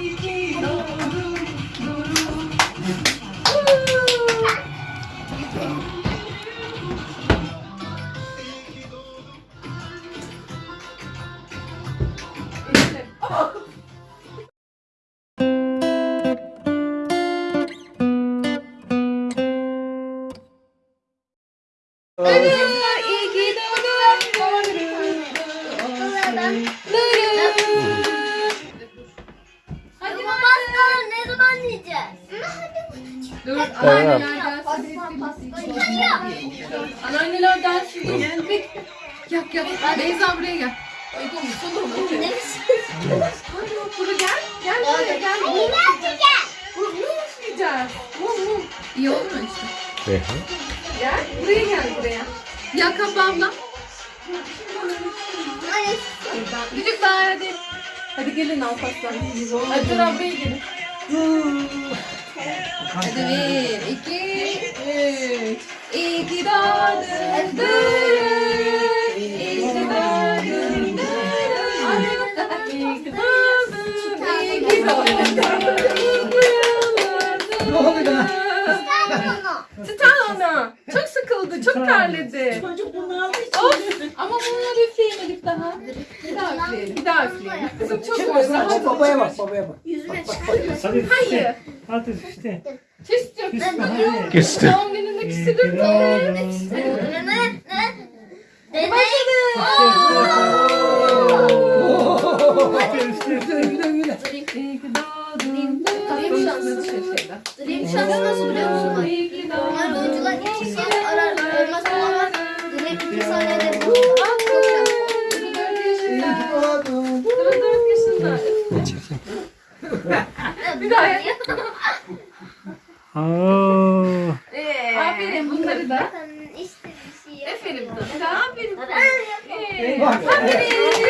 İyi ki Dur, anneanneler gelsin. Anneanneler gelsin. Gel, gel. Beyza buraya gel. Mı? Ne Hadi bak, buraya gel. Gel buraya, gel. Bunu mu üfleyeceğiz? Mum, mum. İyi mu işte? Gel, buraya gel, buraya. Ya kapağımla. Çocuklar hadi. Hadi gelin Alparslan. Hadi dur ablaya gelin. Hadi bir, iki, üç. İyi ki doğdun Duru. İyi ki doğdun Duru. İyi ki doğdun. İyi ki doğdun Duru. Ne oldu lan? Tutan onu. Çok sıkıldı, çok terledi. Çocuk bunu aldı Of, ama bunları üfleyemedik daha. Bir daha üfleyelim, bir daha üfleyelim. Kızım çok özledim. Hadi babaya bak babaya bak. Yüzüme Hadi Hayır. işte. Hadi işte. Küstüm. Küsme hadi. Küstü. Doğum gününde ne? Dede. Dream şansı nasıl biliyor musun? Bir daha yap. Aferin bunları da. İşte bir şey. Aferin. Aferin. Ee, Bak. Aferin.